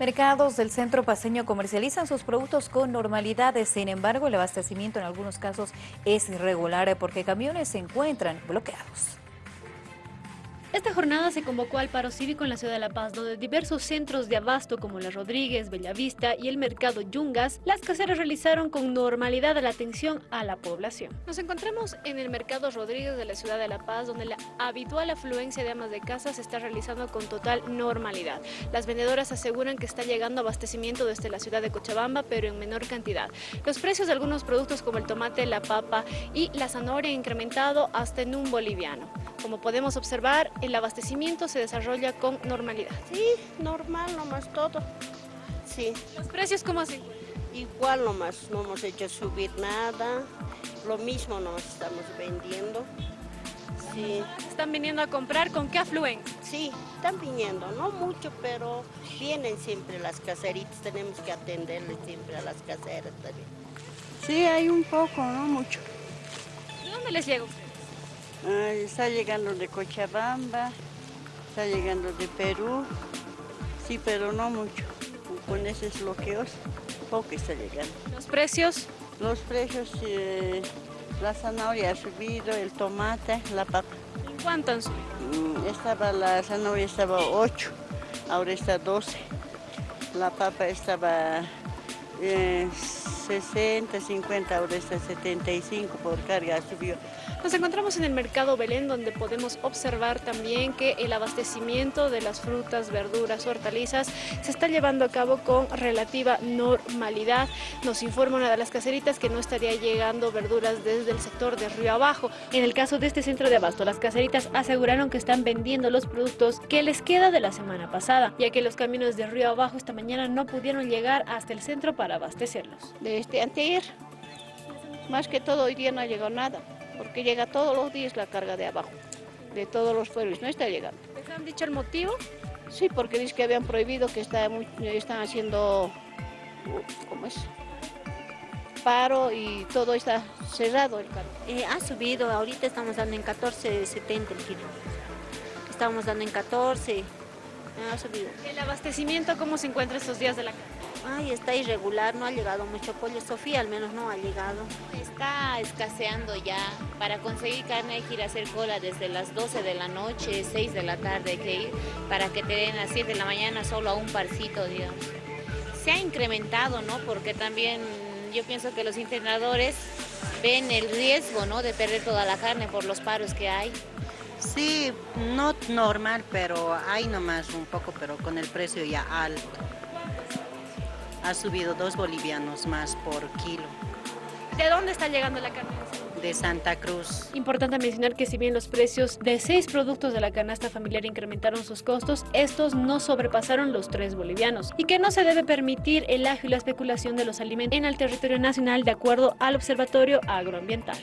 Mercados del centro paseño comercializan sus productos con normalidad, sin embargo el abastecimiento en algunos casos es irregular porque camiones se encuentran bloqueados. Esta jornada se convocó al paro cívico en la ciudad de La Paz, donde diversos centros de abasto como La Rodríguez, Bellavista y el mercado Yungas, las caseras realizaron con normalidad la atención a la población. Nos encontramos en el mercado Rodríguez de la ciudad de La Paz, donde la habitual afluencia de amas de casa se está realizando con total normalidad. Las vendedoras aseguran que está llegando abastecimiento desde la ciudad de Cochabamba, pero en menor cantidad. Los precios de algunos productos como el tomate, la papa y la zanahoria han incrementado hasta en un boliviano. Como podemos observar, el abastecimiento se desarrolla con normalidad. Sí, normal nomás todo. Sí. ¿Los precios cómo así? Igual nomás, no hemos hecho subir nada. Lo mismo nos estamos vendiendo. Sí. ¿Están viniendo a comprar? ¿Con qué afluyen? Sí, están viniendo, no mucho, pero vienen siempre las caseritas, tenemos que atenderles siempre a las caseras también. Sí, hay un poco, no mucho. ¿De dónde les llega está llegando de Cochabamba, está llegando de Perú, sí, pero no mucho. Con esos bloqueos, poco está llegando. ¿Los precios? Los precios, eh, la zanahoria ha subido, el tomate, la papa. ¿En cuánto han subido? Mm, estaba, la zanahoria estaba 8, ahora está 12. La papa estaba 60, 50, ahora está 75 por carga, subió. Nos encontramos en el mercado Belén donde podemos observar también que el abastecimiento de las frutas, verduras, hortalizas se está llevando a cabo con relativa normalidad. Nos informa una de las caseritas que no estaría llegando verduras desde el sector de Río Abajo. En el caso de este centro de abasto, las caseritas aseguraron que están vendiendo los productos que les queda de la semana pasada, ya que los caminos de Río Abajo esta mañana no pudieron llegar hasta el centro para abastecerlos. De este anteayer, más que todo hoy día no ha llegado nada porque llega todos los días la carga de abajo, de todos los pueblos, no está llegando. ¿Les han dicho el motivo? Sí, porque dice que habían prohibido que está están haciendo, ¿cómo es? Paro y todo está cerrado el carro. Eh, ha subido, ahorita estamos dando en 14.70 el kilo. Estamos dando en 14, ha subido. ¿El abastecimiento cómo se encuentra estos días de la carne? Ay, está irregular, no ha llegado mucho pollo. Sofía al menos no ha llegado. Está escaseando ya. Para conseguir carne hay que ir a hacer cola desde las 12 de la noche, 6 de la tarde hay que ir, para que te den a 7 de la mañana solo a un parcito, digamos. Se ha incrementado, ¿no? Porque también yo pienso que los entrenadores ven el riesgo, ¿no? De perder toda la carne por los paros que hay. Sí, no normal, pero hay nomás un poco, pero con el precio ya alto ha subido dos bolivianos más por kilo. ¿De dónde está llegando la carne? De Santa Cruz. Importante mencionar que si bien los precios de seis productos de la canasta familiar incrementaron sus costos, estos no sobrepasaron los tres bolivianos y que no se debe permitir el agio y la especulación de los alimentos en el territorio nacional de acuerdo al Observatorio Agroambiental.